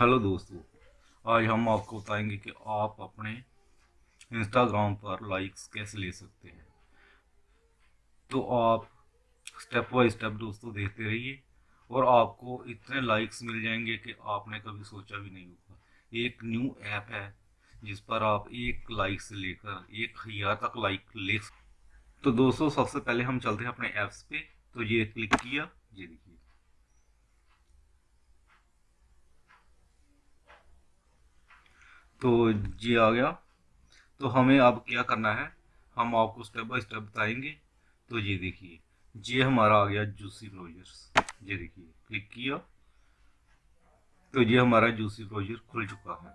Hello दोस्तों, आज हम आपको बताएँगे कि आप अपने इंस्टाग्राम पर लाइक्स कैसे ले सकते हैं। तो आप स्टेप बाय स्टेप दोस्तों देखते रहिए और आपको इतने लाइक्स मिल जाएँगे कि आपने कभी सोचा भी नहीं होगा। एक न्यू ऐप है जिस पर आप एक लाइक से लेकर एक हज़ार तक लाइक ले सकते तो दोस्तों, सबसे पहले हम चलते हैं अपने ऐप्स पे। तो ये क्लिक किया, ये देखिए। तो ये आ गया। तो हमें अब क्या करना है, हम आपको स्टेप बाय स्टेप बताएँगे। तो ये देखिए, ये हमारा आ गया जूसी ब्राउजर्स ये देखिए क्लिक किया। तो ये हमारा जूसी ब्राउज़र खुल चुका है।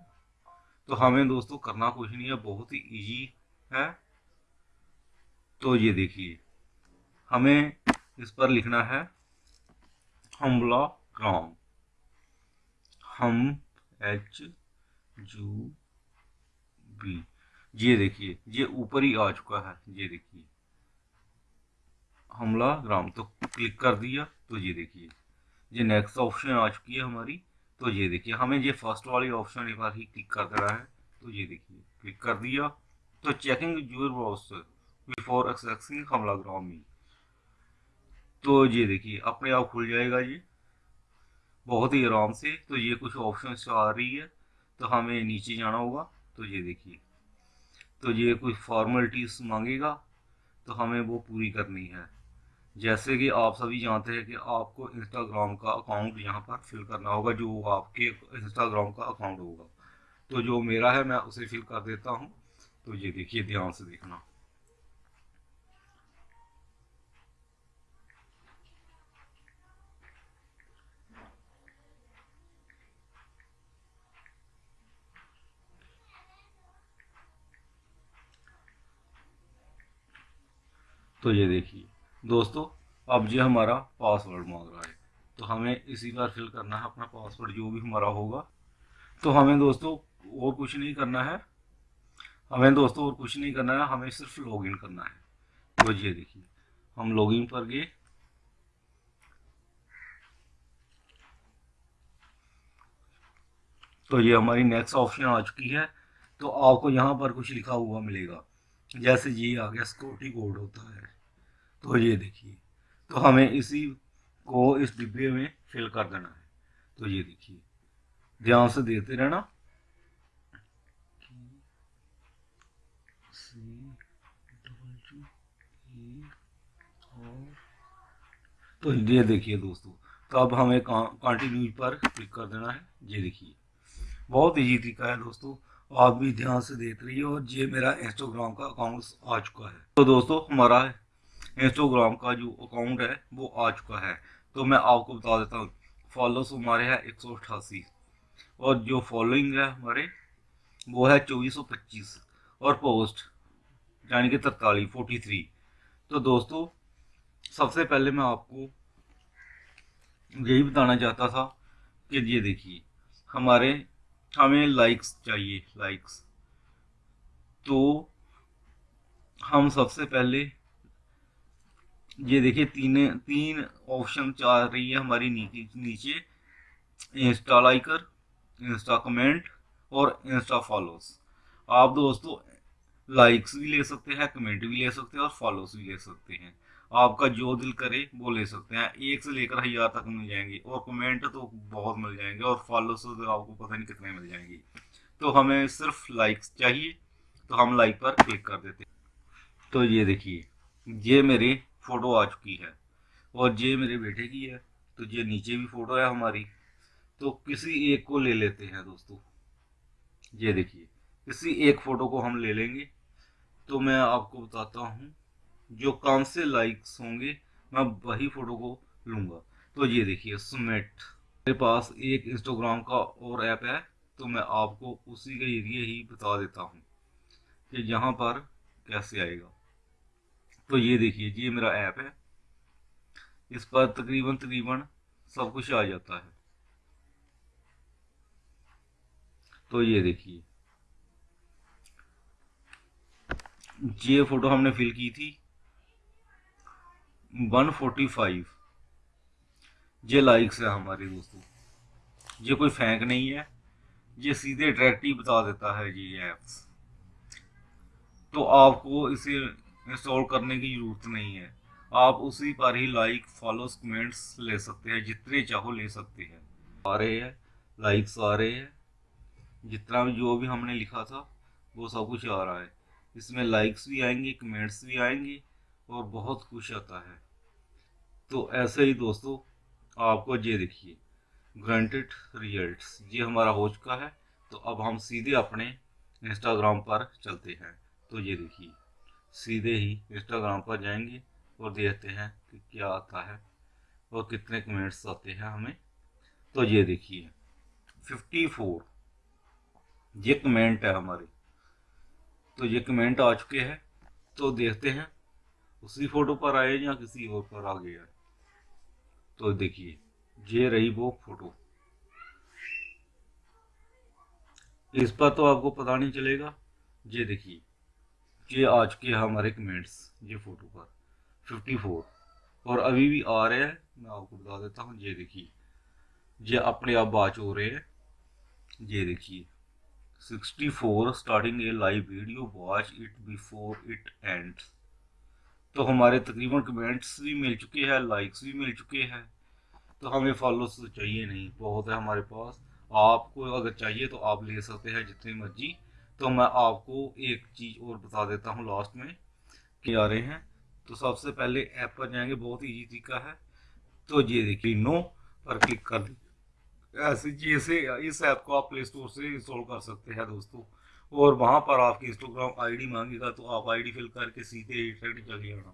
तो हमें दोस्तों करना कुछ नहीं है, बहुत ही इजी है। तो ये देखिए, हमें इस पर लिखना है हमला ग्राम हम एच जू बी। ये देखिए, ये ऊपर ही आ चुका है, ये देखिए। हमला ग्राम तो क्लिक कर दिया तो ये देखिए। ये नेक्स्ट ऑप्शन आ चुकी है हमारी तो ये देखिए, हमें ये फ़र्स्ट वाली ऑप्शन एक बार ही क्लिक कर देना है तो ये देखिए, क्लिक कर दिया। तो checking your browser before accessing हमला ग्राम में तो ये देखिए, अपने आप खुल जाएगा ये। बहुत ही आराम से तो ये कुछ ऑप्शन आ रही है। तो हमें नीचे जाना होगा तो ये देखिए। तो ये कुछ फॉर्मेलिटीज मांगेगा तो हमें वो पूरी करनी है। जैसे कि आप सभी जानते हैं कि आपको इंस्टाग्राम का अकाउंट यहाँ पर फिल करना होगा, जो आपके इंस्टाग्राम का अकाउंट होगा। तो जो मेरा है, मैं उसे फिल कर देता हूँ। तो ये देखिए, ध्यान से देखना। तो ये देखिए, दोस्तों, अब ये हमारा पासवर्ड मांग रहा है। तो हमें इसी बार फिल करना है अपना पासवर्ड जो भी हमारा होगा। तो हमें दोस्तों, और कुछ नहीं करना है। हमें दोस्तों, और कुछ नहीं करना है, हमें सिर्फ़ लॉगिन करना है। तो ये देखिए, हम लॉगिन पर गए। तो ये हमारी नेक्स्ट ऑप्शन आ चुकी है। तो आपको यहाँ पर कुछ लिखा हुआ मिलेगा। जैसे ये आ गया सिक्योरिटी कोड होता है। तो ये देखिए तो हमें इसी को इस डिब्बे में फिल कर देना है। तो ये देखिए, ध्यान से देते रहना। तो ये देखिए दोस्तों तो अब हमें कंटिन्यू पर क्लिक कर देना है। ये देखिए, बहुत ईजी तरीका है दोस्तों। आप भी ध्यान से देख रही हो, ये मेरा इंस्टाग्राम का अकाउंट आ चुका है। तो दोस्तों, हमारा इंस्टाग्राम का जो अकाउंट है, वो आ चुका है। तो मैं आपको बता देता हूँ फॉलोस हमारे हैं एक सौ अठासी और जो फॉलोइंग है हमारे, वो है चौबीस सौ पच्चीस। और पोस्ट यानी कि तरतालीस फोर्टी थ्री तो दोस्तों, सबसे पहले मैं आपको यही बताना चाहता था कि ये देखिए, हमारे हमें लाइक्स चाहिए लाइक्स तो हम सबसे पहले, ये देखिए, तीन तीन ऑप्शन चाह रही है हमारी नीचे नीचे. इंस्टा लाइकर इंस्टा कमेंट और इंस्टा फॉलोस आप दोस्तों लाइक्स भी ले सकते हैं कमेंट भी ले सकते हैं और फॉलोस भी ले सकते हैं। आपका जो दिल करे, वो ले सकते हैं। एक से लेकर हज़ार तक मिल जाएँगे और कमेंट तो बहुत मिल जाएँगे और फॉलोस तो आपको पता नहीं कितने मिल जाएँगे। तो हमें सिर्फ़ लाइक्स चाहिए तो हम लाइक पर क्लिक कर देते हैं। तो ये देखिए, ये मेरी फ़ोटो आ चुकी है और ये मेरे बेटे की है तो ये नीचे भी फ़ोटो है हमारी। तो किसी एक को ले लेते हैं दोस्तों। ये देखिए, किसी एक फ़ोटो को हम ले लेंगे। तो मैं आपको बताता हूँ, जो कम से लाइक्स होंगे, मैं वही फ़ोटो को लूँगा। तो ये देखिए सुमेट मेरे पास एक इंस्टाग्राम का और ऐप है तो मैं आपको उसी के एरिए ही बता देता हूँ कि यहाँ पर कैसे आएगा। तो ये देखिए, ये मेरा ऐप है। इस पर तकरीबन तकरीबन सब कुछ आ जाता है। तो ये देखिए ये फ़ोटो हमने फिल की थी। 145 ये लाइक्स है हमारे दोस्तों। ये कोई फेंक नहीं है। ये सीधे डायरेक्ट ही बता देता है ये ऐप्स तो आपको इसे इंस्टॉल करने की ज़रूरत नहीं है। आप उसी पर ही लाइक फॉलोस कमेंट्स ले सकते हैं, जितने चाहो ले सकते हैं। आ रहे हैं लाइक्स आ रहे हैं। जितना भी जो भी हमने लिखा था, वो सब कुछ आ रहा है। इसमें लाइक्स भी आएँगे कमेंट्स भी आएँगे और बहुत कुछ आता है। तो ऐसे ही दोस्तों, आपको ये देखिए ग्रांटेड रिजल्ट्स ये हमारा हो चुका है। तो अब हम सीधे अपने इंस्टाग्राम पर चलते हैं। तो ये देखिए, सीधे ही इंस्टाग्राम पर जाएँगे और देखते हैं कि क्या आता है और कितने कमेंट्स आते हैं हमें। तो ये देखिए फिफ्टी फोर ये कमेंट है हमारे। तो ये कमेंट आ चुके हैं तो देखते हैं। उसी फ़ोटो पर आए या किसी और पर आ गया तो देखिए, ये रही वो फ़ोटो इस पर तो आपको पता नहीं चलेगा। ये देखिए, ये आ चुके हैं हमारे कमेंट्स ये फ़ोटो पर। फिफ्टी फोर और अभी भी आ रहे हैं, मैं आपको बता देता हूँ। ये देखिए, ये अपने आप बाच हो रहे हैं। ये देखिए 64 starting a live video watch it before it ends तो हमारे तकरीबन कमेंट्स भी मिल चुके हैं लाइक्स भी मिल चुके हैं। तो हमें फॉलोस तो चाहिए नहीं, बहुत है हमारे पास। आपको अगर चाहिए तो आप ले सकते हैं जितनी मर्ज़ी। तो मैं आपको एक चीज़ और बता देता हूँ लास्ट में, कि आ रहे हैं। तो सबसे पहले ऐप पर जाएँगे, बहुत ईजी तरीका है। तो ये देखिए नो पर क्लिक कर ऐसे जैसे इस ऐप को आप प्ले स्टोर से इंस्टॉल कर सकते हैं दोस्तों। और वहाँ पर आपकी इंस्टाग्राम आईडी मांगेगा तो आप आईडी फिल करके सीधे डायरेक्ट चले जाना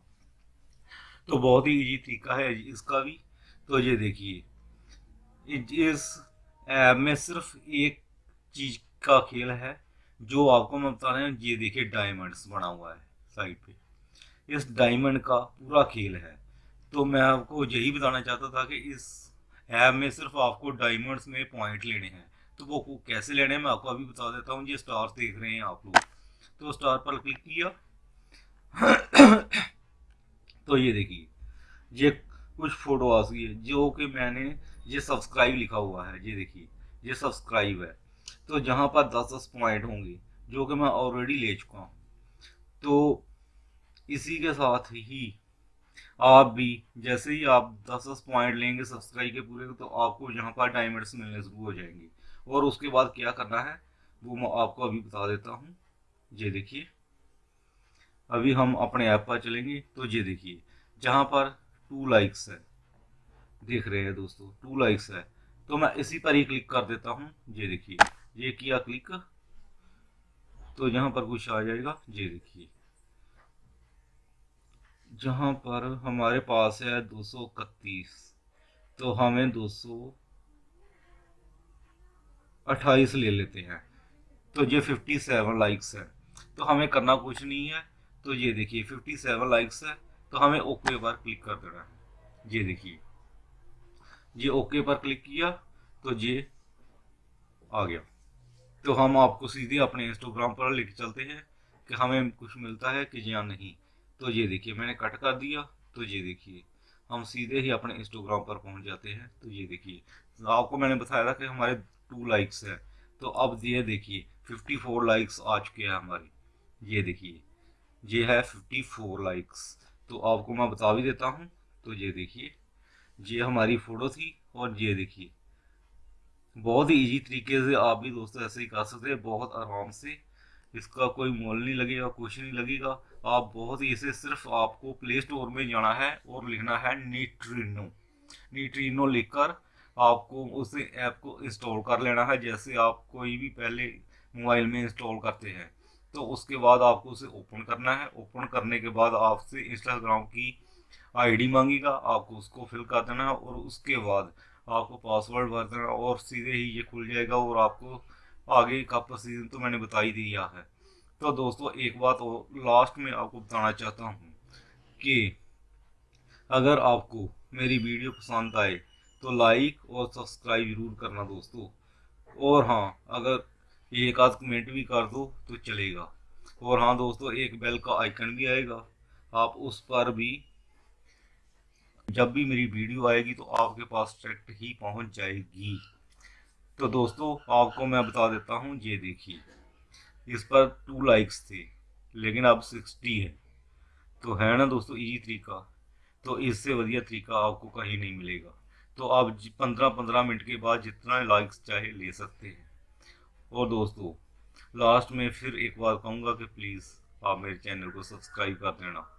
तो बहुत ही इजी तरीका है इसका भी। तो ये देखिए इस ऐप में सिर्फ़ एक चीज़ का खेल है, जो आपको मैं बता रहा हूँ, ये देखिए डायमंड्स बना हुआ है साइड पे। इस डायमंड का पूरा खेल है। तो मैं आपको यही बताना चाहता था कि इस ऐप में सिर्फ़ आपको डायमंड्स में पॉइंट लेने हैं। तो वो कैसे लेने हैं, मैं आपको अभी बता देता हूँ। ये स्टार्स देख रहे हैं आप लोग। तो स्टार पर क्लिक किया। तो ये देखिए। ये कुछ फ़ोटो आ गई है, जो कि मैंने ये सब्सक्राइब लिखा हुआ है। ये देखिए, ये सब्सक्राइब है। तो जहाँ पर दस दस पॉइंट होंगे, जो कि मैं ऑलरेडी ले चुका हूँ। तो इसी के साथ ही आप भी, जैसे ही आप दस दस पॉइंट लेंगे सब्सक्राइब के पूरे तो आपको यहाँ पर डायमंड्स मिलने शुरू हो जाएँगे। और उसके बाद क्या करना है, वो मैं आपको अभी बता देता हूँ। ये देखिए। अभी हम अपने ऐप पर चलेंगे तो ये देखिए, जहाँ पर टू लाइक्स है। देख रहे हैं दोस्तों टू लाइक्स है। तो मैं इसी पर ही क्लिक कर देता हूँ। ये देखिए, ये किया क्लिक तो यहाँ पर कुछ आ जाएगा। ये देखिए। जहाँ पर हमारे पास है दो सौ इकतीस। तो हमें दो सौ अट्ठाईस ले लेते हैं। तो ये फिफ्टी सेवन लाइक्स है। तो हमें करना कुछ नहीं है। तो ये देखिए फिफ्टी सेवन लाइक्स है। तो हमें ओके पर क्लिक कर देना है। ये देखिए। ये ओके पर क्लिक किया तो ये आ गया। तो हम आपको सीधे अपने इंस्टाग्राम पर लेके चलते हैं कि हमें कुछ मिलता है कि या नहीं। तो ये देखिए, मैंने कट कर दिया तो ये देखिए, हम सीधे ही अपने इंस्टाग्राम पर पहुँच जाते हैं तो ये देखिए, आपको मैंने बताया था कि हमारे टू लाइक्स हैं तो अब ये देखिए फिफ्टी फोर लाइक्स आ चुके हैं हमारी, ये देखिए, ये है फिफ्टी फोर लाइक्स तो आपको मैं बता भी देता हूँ तो ये देखिए, ये हमारी फ़ोटो थी, और ये देखिए, बहुत ही इजी तरीके से आप भी दोस्तों ऐसे ही कर सकते हैं, बहुत आराम से इसका कोई मोल नहीं लगेगा, कुछ नहीं लगेगा। आप बहुत ही इसे सिर्फ़ आपको प्ले स्टोर में जाना है और लिखना है नीट्रीनो नीट्रीनो लिखकर आपको उस ऐप को इंस्टॉल कर लेना है, जैसे आप कोई भी पहले मोबाइल में इंस्टॉल करते हैं। तो उसके बाद आपको उसे ओपन करना है। ओपन करने के बाद आपसे इंस्टाग्राम की आईडी मांगेगा, आपको उसको फिल कर देना है और उसके बाद आपको पासवर्ड भर देना और सीधे ही ये खुल जाएगा और आपको आगे का प्रोसीजर तो मैंने बता ही दिया है। तो दोस्तों, एक बात और लास्ट में आपको बताना चाहता हूँ कि अगर आपको मेरी वीडियो पसंद आए तो लाइक और सब्सक्राइब ज़रूर करना दोस्तों। और हाँ अगर एक आध कमेंट भी कर दो तो चलेगा। और हाँ दोस्तों, एक बेल का आइकन भी आएगा। आप उस पर भी जब भी मेरी वीडियो आएगी तो आपके पास डायरेक्ट ही पहुँच जाएगी। तो दोस्तों, आपको मैं बता देता हूँ, ये देखिए। इस पर टू लाइक्स थे, लेकिन अब सिक्सटी है। तो है ना दोस्तों इजी तरीका? तो इससे बढ़िया तरीका आपको कहीं नहीं मिलेगा। तो आप पंद्रह पंद्रह मिनट के बाद जितना लाइक्स चाहे ले सकते हैं। और दोस्तों लास्ट में फिर एक बार कहूँगा कि प्लीज़ आप मेरे चैनल को सब्सक्राइब कर देना।